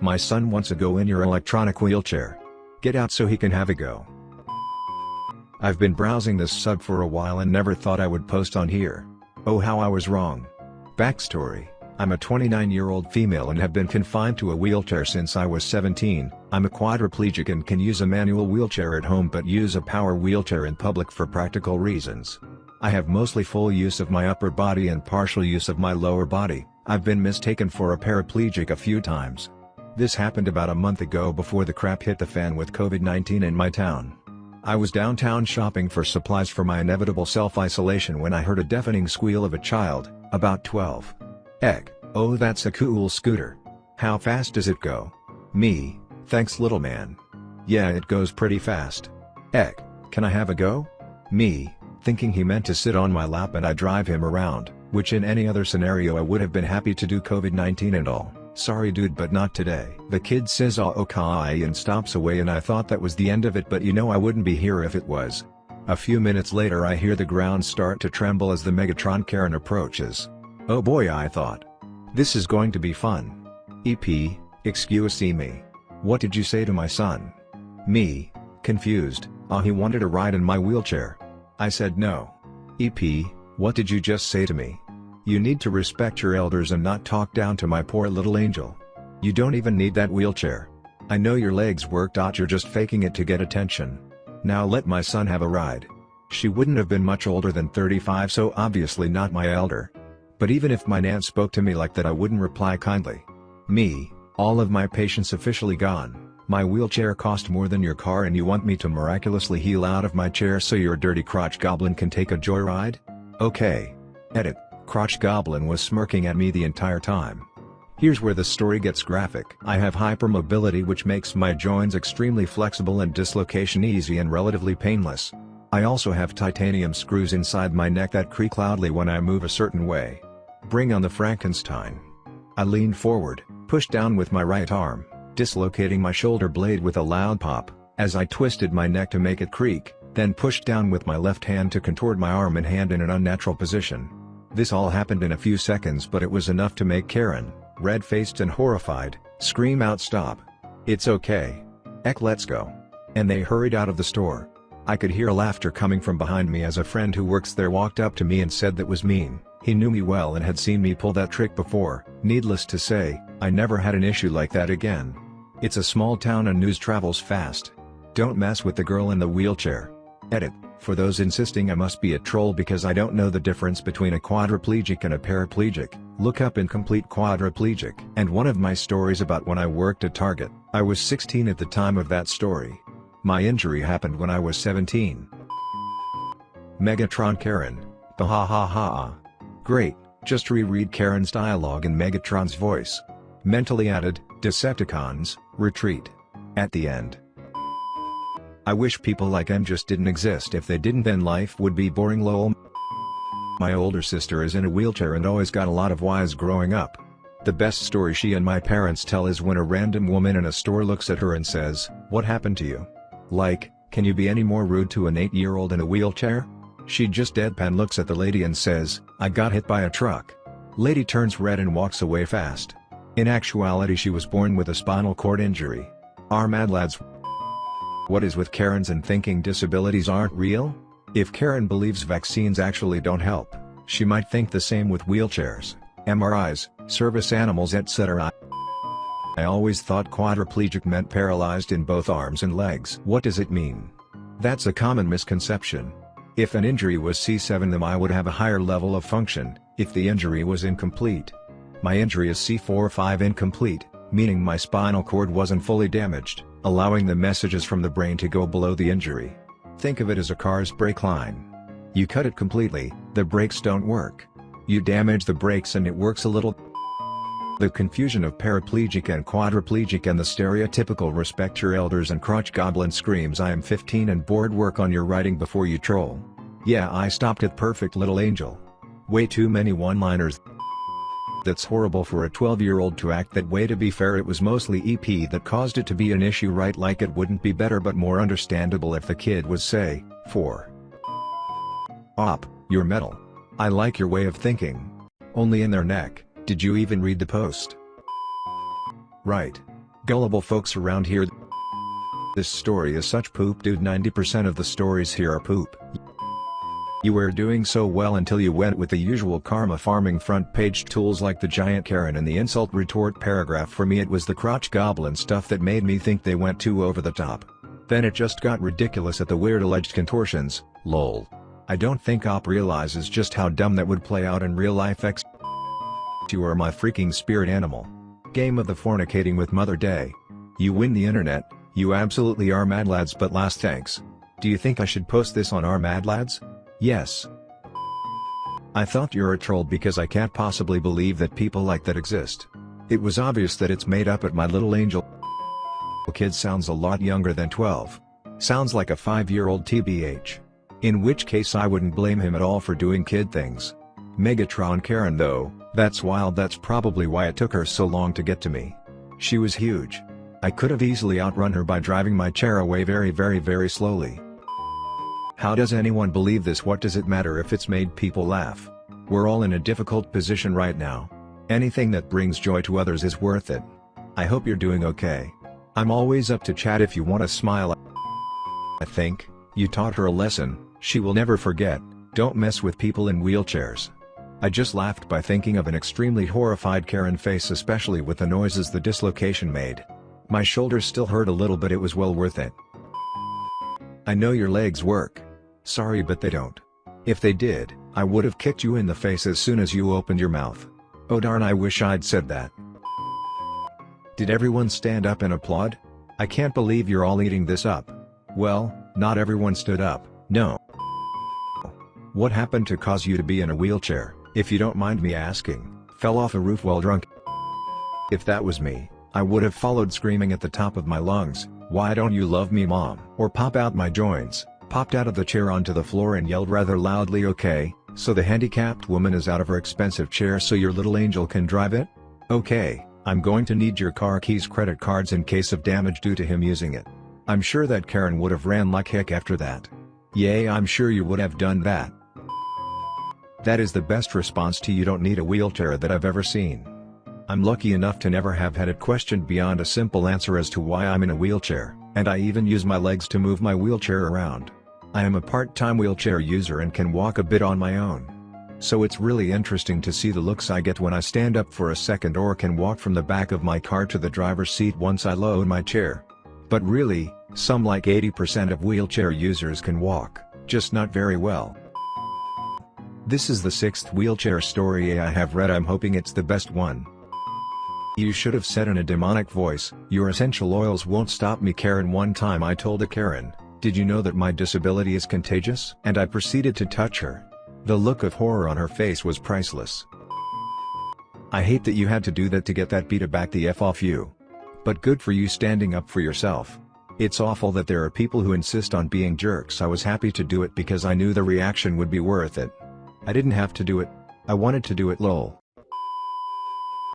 My son wants a go in your electronic wheelchair. Get out so he can have a go. I've been browsing this sub for a while and never thought I would post on here. Oh how I was wrong. Backstory, I'm a 29-year-old female and have been confined to a wheelchair since I was 17, I'm a quadriplegic and can use a manual wheelchair at home but use a power wheelchair in public for practical reasons. I have mostly full use of my upper body and partial use of my lower body, I've been mistaken for a paraplegic a few times. This happened about a month ago before the crap hit the fan with COVID-19 in my town. I was downtown shopping for supplies for my inevitable self-isolation when I heard a deafening squeal of a child, about 12. EK, oh that's a cool scooter. How fast does it go? Me, thanks little man. Yeah it goes pretty fast. EK, can I have a go? Me, thinking he meant to sit on my lap and I drive him around, which in any other scenario I would have been happy to do COVID-19 and all. Sorry dude but not today. The kid says ah okay and stops away and I thought that was the end of it but you know I wouldn't be here if it was. A few minutes later I hear the ground start to tremble as the Megatron Karen approaches. Oh boy I thought. This is going to be fun. EP, excuse me. What did you say to my son? Me, confused, ah he wanted a ride in my wheelchair. I said no. EP, what did you just say to me? You need to respect your elders and not talk down to my poor little angel. You don't even need that wheelchair. I know your legs work. You're just faking it to get attention. Now let my son have a ride. She wouldn't have been much older than 35 so obviously not my elder. But even if my aunt spoke to me like that I wouldn't reply kindly. Me, all of my patience officially gone, my wheelchair cost more than your car and you want me to miraculously heal out of my chair so your dirty crotch goblin can take a joyride? Okay. Edit. Crotch Goblin was smirking at me the entire time. Here's where the story gets graphic. I have hypermobility which makes my joints extremely flexible and dislocation easy and relatively painless. I also have titanium screws inside my neck that creak loudly when I move a certain way. Bring on the Frankenstein. I leaned forward, pushed down with my right arm, dislocating my shoulder blade with a loud pop, as I twisted my neck to make it creak, then pushed down with my left hand to contort my arm and hand in an unnatural position. This all happened in a few seconds but it was enough to make Karen, red-faced and horrified, scream out stop. It's okay. EK let's go. And they hurried out of the store. I could hear laughter coming from behind me as a friend who works there walked up to me and said that was mean, he knew me well and had seen me pull that trick before, needless to say, I never had an issue like that again. It's a small town and news travels fast. Don't mess with the girl in the wheelchair. Edit. For those insisting I must be a troll because I don't know the difference between a quadriplegic and a paraplegic, look up Incomplete Quadriplegic. And one of my stories about when I worked at Target, I was 16 at the time of that story. My injury happened when I was 17. Megatron Karen, ha ha ha. Great, just reread Karen's dialogue in Megatron's voice. Mentally added, Decepticons, retreat. At the end. I wish people like M just didn't exist if they didn't then life would be boring lol. My older sister is in a wheelchair and always got a lot of whys growing up. The best story she and my parents tell is when a random woman in a store looks at her and says, what happened to you? Like, can you be any more rude to an 8-year-old in a wheelchair? She just deadpan looks at the lady and says, I got hit by a truck. Lady turns red and walks away fast. In actuality she was born with a spinal cord injury. Our mad lads what is with Karens and thinking disabilities aren't real? If Karen believes vaccines actually don't help, she might think the same with wheelchairs, MRIs, service animals etc. I always thought quadriplegic meant paralyzed in both arms and legs. What does it mean? That's a common misconception. If an injury was C7 then I would have a higher level of function, if the injury was incomplete. My injury is C4 or 5 incomplete, meaning my spinal cord wasn't fully damaged allowing the messages from the brain to go below the injury. Think of it as a car's brake line. You cut it completely, the brakes don't work. You damage the brakes and it works a little. The confusion of paraplegic and quadriplegic and the stereotypical respect your elders and crotch goblin screams I am 15 and bored work on your writing before you troll. Yeah I stopped at perfect little angel. Way too many one-liners that's horrible for a 12-year-old to act that way to be fair it was mostly EP that caused it to be an issue right like it wouldn't be better but more understandable if the kid was say, 4. Op, you're metal. I like your way of thinking. Only in their neck, did you even read the post? Right. Gullible folks around here. This story is such poop dude 90% of the stories here are poop. You were doing so well until you went with the usual karma farming front page tools like the giant Karen and the insult retort paragraph for me it was the crotch goblin stuff that made me think they went too over the top. Then it just got ridiculous at the weird alleged contortions, lol. I don't think Op realizes just how dumb that would play out in real life X. You are my freaking spirit animal. Game of the fornicating with Mother Day. You win the internet, you absolutely are mad lads but last thanks. Do you think I should post this on our mad lads? Yes. I thought you're a troll because I can't possibly believe that people like that exist. It was obvious that it's made up at my little angel kid sounds a lot younger than 12. Sounds like a 5-year-old TBH. In which case I wouldn't blame him at all for doing kid things. Megatron Karen though, that's wild that's probably why it took her so long to get to me. She was huge. I could have easily outrun her by driving my chair away very very very slowly. How does anyone believe this what does it matter if it's made people laugh? We're all in a difficult position right now. Anything that brings joy to others is worth it. I hope you're doing okay. I'm always up to chat if you want to smile. I think, you taught her a lesson, she will never forget, don't mess with people in wheelchairs. I just laughed by thinking of an extremely horrified Karen face especially with the noises the dislocation made. My shoulders still hurt a little but it was well worth it. I know your legs work. Sorry but they don't. If they did, I would have kicked you in the face as soon as you opened your mouth. Oh darn I wish I'd said that. Did everyone stand up and applaud? I can't believe you're all eating this up. Well, not everyone stood up, no. What happened to cause you to be in a wheelchair, if you don't mind me asking, fell off a roof while drunk? If that was me, I would have followed screaming at the top of my lungs, why don't you love me mom? Or pop out my joints, popped out of the chair onto the floor and yelled rather loudly okay, so the handicapped woman is out of her expensive chair so your little angel can drive it? Okay, I'm going to need your car keys credit cards in case of damage due to him using it. I'm sure that Karen would have ran like heck after that. Yay I'm sure you would have done that. That is the best response to you don't need a wheelchair that I've ever seen. I'm lucky enough to never have had it questioned beyond a simple answer as to why I'm in a wheelchair, and I even use my legs to move my wheelchair around. I am a part-time wheelchair user and can walk a bit on my own. So it's really interesting to see the looks I get when I stand up for a second or can walk from the back of my car to the driver's seat once I load my chair. But really, some like 80% of wheelchair users can walk, just not very well. This is the sixth wheelchair story I have read I'm hoping it's the best one. You should have said in a demonic voice, your essential oils won't stop me Karen one time I told a Karen, did you know that my disability is contagious? And I proceeded to touch her. The look of horror on her face was priceless. I hate that you had to do that to get that Beta back the F off you. But good for you standing up for yourself. It's awful that there are people who insist on being jerks I was happy to do it because I knew the reaction would be worth it. I didn't have to do it. I wanted to do it lol.